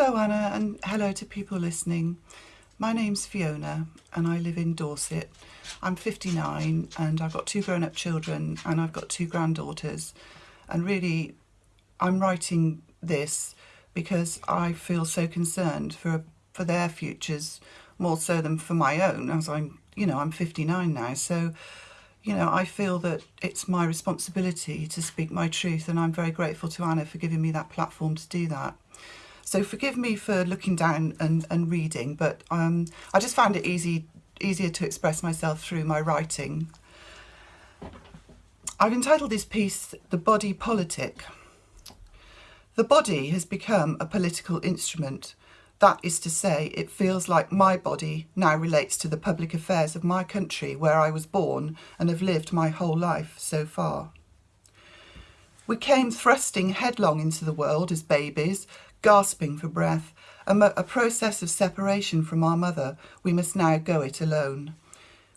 Hello Anna and hello to people listening. My name's Fiona and I live in Dorset. I'm 59 and I've got two grown-up children and I've got two granddaughters and really I'm writing this because I feel so concerned for for their futures more so than for my own as I'm you know I'm 59 now so you know I feel that it's my responsibility to speak my truth and I'm very grateful to Anna for giving me that platform to do that. So forgive me for looking down and, and reading, but um, I just found it easy easier to express myself through my writing. I've entitled this piece The Body Politic. The body has become a political instrument. That is to say, it feels like my body now relates to the public affairs of my country where I was born and have lived my whole life so far. We came thrusting headlong into the world as babies, gasping for breath, a, a process of separation from our mother, we must now go it alone.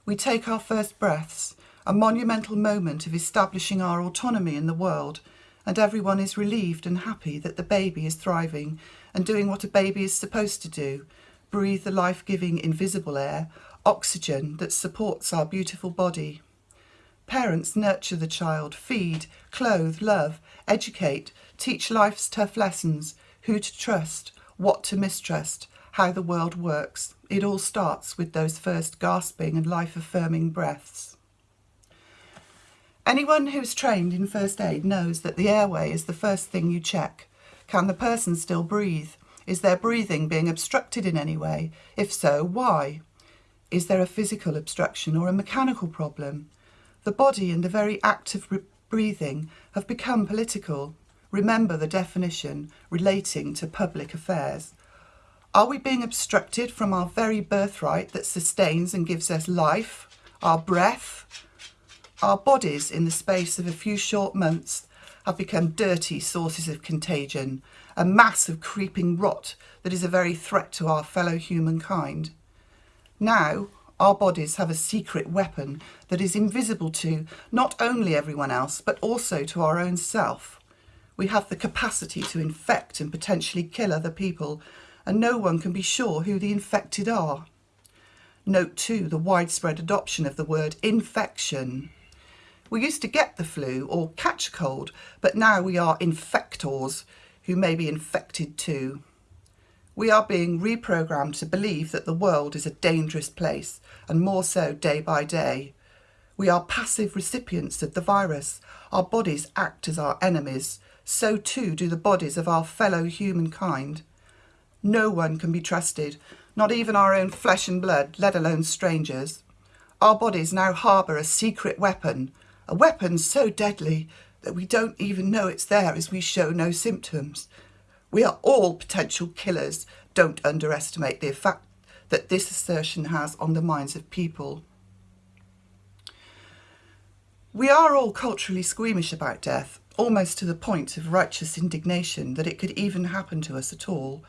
We take our first breaths, a monumental moment of establishing our autonomy in the world, and everyone is relieved and happy that the baby is thriving and doing what a baby is supposed to do, breathe the life-giving invisible air, oxygen that supports our beautiful body. Parents nurture the child, feed, clothe, love, educate, teach life's tough lessons, who to trust, what to mistrust, how the world works. It all starts with those first gasping and life-affirming breaths. Anyone who's trained in first aid knows that the airway is the first thing you check. Can the person still breathe? Is their breathing being obstructed in any way? If so, why? Is there a physical obstruction or a mechanical problem? The body and the very act of breathing have become political. Remember the definition relating to public affairs. Are we being obstructed from our very birthright that sustains and gives us life, our breath? Our bodies, in the space of a few short months, have become dirty sources of contagion, a mass of creeping rot that is a very threat to our fellow humankind. Now, our bodies have a secret weapon that is invisible to not only everyone else, but also to our own self. We have the capacity to infect and potentially kill other people, and no one can be sure who the infected are. Note too the widespread adoption of the word infection. We used to get the flu or catch a cold, but now we are infectors who may be infected too. We are being reprogrammed to believe that the world is a dangerous place, and more so day by day. We are passive recipients of the virus. Our bodies act as our enemies, so too do the bodies of our fellow humankind. No one can be trusted, not even our own flesh and blood, let alone strangers. Our bodies now harbour a secret weapon, a weapon so deadly that we don't even know it's there as we show no symptoms. We are all potential killers. Don't underestimate the effect that this assertion has on the minds of people. We are all culturally squeamish about death, almost to the point of righteous indignation that it could even happen to us at all.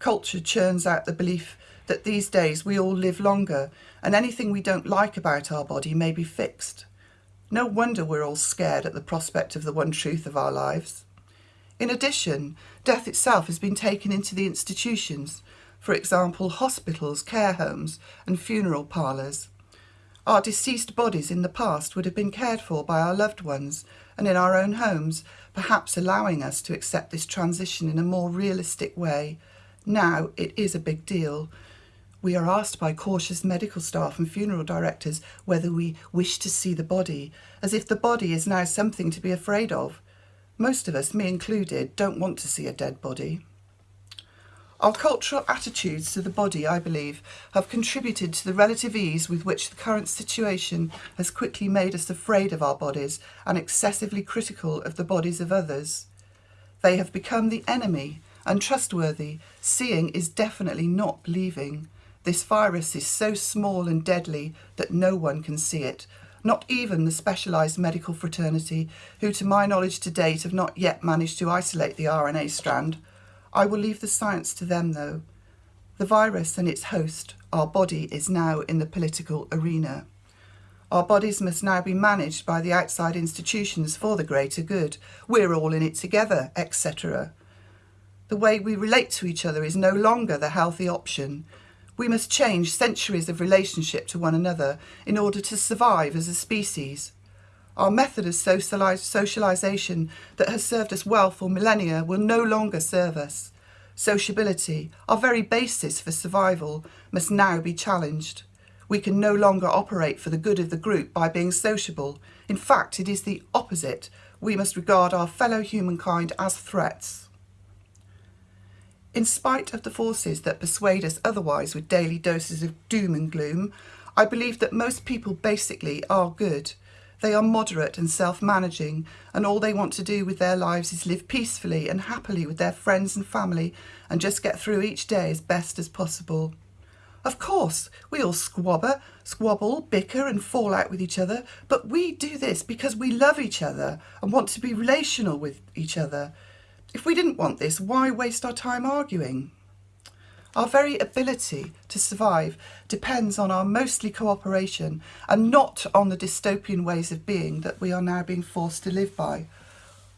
Culture churns out the belief that these days we all live longer and anything we don't like about our body may be fixed. No wonder we're all scared at the prospect of the one truth of our lives. In addition, death itself has been taken into the institutions, for example hospitals, care homes and funeral parlours. Our deceased bodies in the past would have been cared for by our loved ones and in our own homes, perhaps allowing us to accept this transition in a more realistic way. Now it is a big deal. We are asked by cautious medical staff and funeral directors whether we wish to see the body, as if the body is now something to be afraid of. Most of us, me included, don't want to see a dead body. Our cultural attitudes to the body, I believe, have contributed to the relative ease with which the current situation has quickly made us afraid of our bodies and excessively critical of the bodies of others. They have become the enemy, untrustworthy, seeing is definitely not believing. This virus is so small and deadly that no one can see it, not even the specialised medical fraternity, who to my knowledge to date have not yet managed to isolate the RNA strand, I will leave the science to them though. The virus and its host, our body, is now in the political arena. Our bodies must now be managed by the outside institutions for the greater good. We're all in it together, etc. The way we relate to each other is no longer the healthy option. We must change centuries of relationship to one another in order to survive as a species. Our method of socialisation that has served us well for millennia will no longer serve us. Sociability, our very basis for survival, must now be challenged. We can no longer operate for the good of the group by being sociable. In fact, it is the opposite. We must regard our fellow humankind as threats. In spite of the forces that persuade us otherwise with daily doses of doom and gloom, I believe that most people basically are good. They are moderate and self-managing and all they want to do with their lives is live peacefully and happily with their friends and family and just get through each day as best as possible. Of course, we all squabber, squabble, bicker and fall out with each other, but we do this because we love each other and want to be relational with each other. If we didn't want this, why waste our time arguing? Our very ability to survive depends on our mostly cooperation and not on the dystopian ways of being that we are now being forced to live by.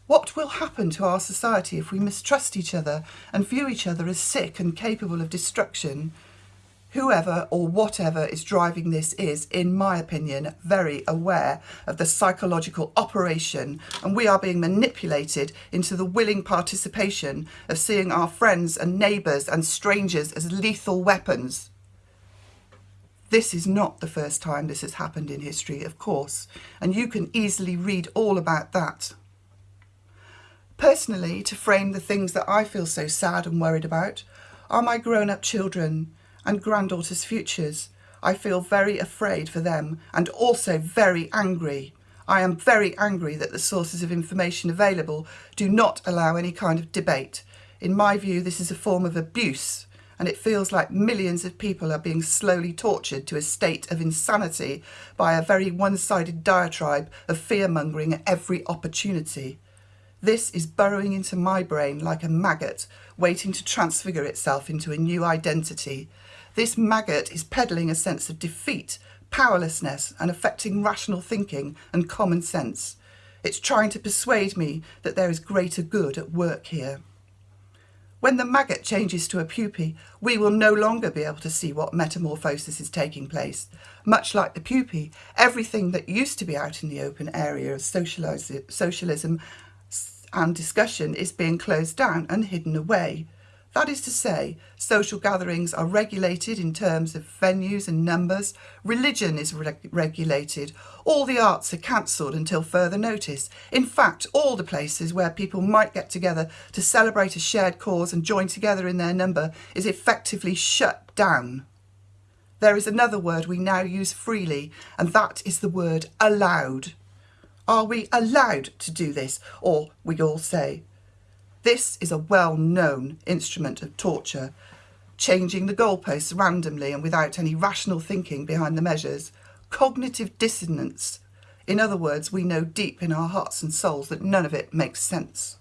What will happen to our society if we mistrust each other and view each other as sick and capable of destruction? Whoever or whatever is driving this is, in my opinion, very aware of the psychological operation and we are being manipulated into the willing participation of seeing our friends and neighbours and strangers as lethal weapons. This is not the first time this has happened in history, of course, and you can easily read all about that. Personally, to frame the things that I feel so sad and worried about, are my grown-up children, and granddaughters' futures. I feel very afraid for them and also very angry. I am very angry that the sources of information available do not allow any kind of debate. In my view, this is a form of abuse and it feels like millions of people are being slowly tortured to a state of insanity by a very one-sided diatribe of fear-mongering at every opportunity. This is burrowing into my brain like a maggot, waiting to transfigure itself into a new identity. This maggot is peddling a sense of defeat, powerlessness and affecting rational thinking and common sense. It's trying to persuade me that there is greater good at work here. When the maggot changes to a pupae, we will no longer be able to see what metamorphosis is taking place. Much like the pupae, everything that used to be out in the open area of socialism and discussion is being closed down and hidden away. That is to say, social gatherings are regulated in terms of venues and numbers, religion is re regulated, all the arts are cancelled until further notice. In fact, all the places where people might get together to celebrate a shared cause and join together in their number is effectively shut down. There is another word we now use freely, and that is the word allowed. Are we allowed to do this? Or, we all say, this is a well-known instrument of torture, changing the goalposts randomly and without any rational thinking behind the measures. Cognitive dissonance. In other words, we know deep in our hearts and souls that none of it makes sense.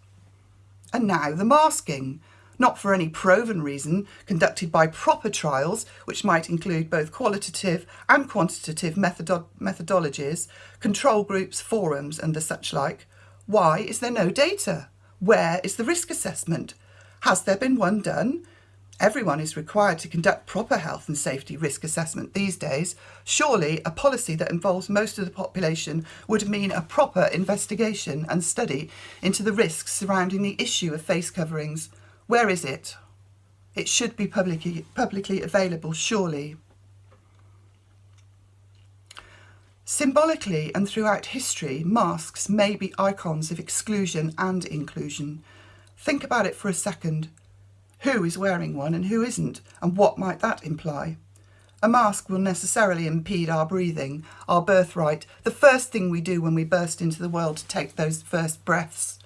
And now the masking not for any proven reason, conducted by proper trials, which might include both qualitative and quantitative methodo methodologies, control groups, forums and the such like. Why is there no data? Where is the risk assessment? Has there been one done? Everyone is required to conduct proper health and safety risk assessment these days. Surely a policy that involves most of the population would mean a proper investigation and study into the risks surrounding the issue of face coverings. Where is it? It should be publicly, publicly available, surely. Symbolically and throughout history, masks may be icons of exclusion and inclusion. Think about it for a second. Who is wearing one and who isn't, and what might that imply? A mask will necessarily impede our breathing, our birthright, the first thing we do when we burst into the world to take those first breaths.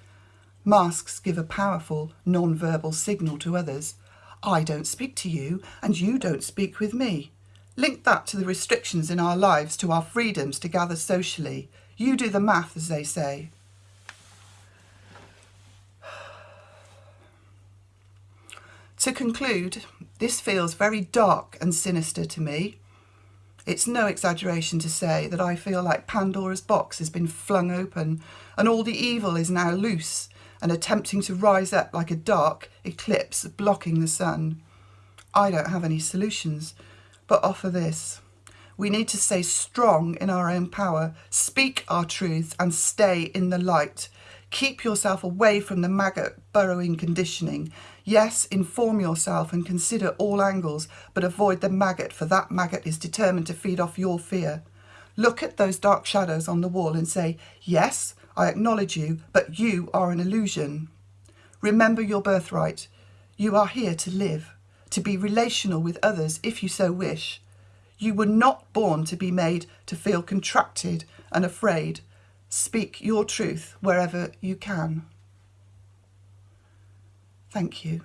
Masks give a powerful non-verbal signal to others. I don't speak to you and you don't speak with me. Link that to the restrictions in our lives, to our freedoms to gather socially. You do the math, as they say. To conclude, this feels very dark and sinister to me. It's no exaggeration to say that I feel like Pandora's box has been flung open and all the evil is now loose and attempting to rise up like a dark eclipse blocking the sun. I don't have any solutions, but offer this. We need to stay strong in our own power, speak our truths, and stay in the light. Keep yourself away from the maggot burrowing conditioning. Yes, inform yourself and consider all angles, but avoid the maggot, for that maggot is determined to feed off your fear. Look at those dark shadows on the wall and say, yes, I acknowledge you, but you are an illusion. Remember your birthright. You are here to live, to be relational with others if you so wish. You were not born to be made to feel contracted and afraid. Speak your truth wherever you can. Thank you.